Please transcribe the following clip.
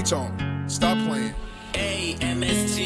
H on. Stop playing. A-M-S-T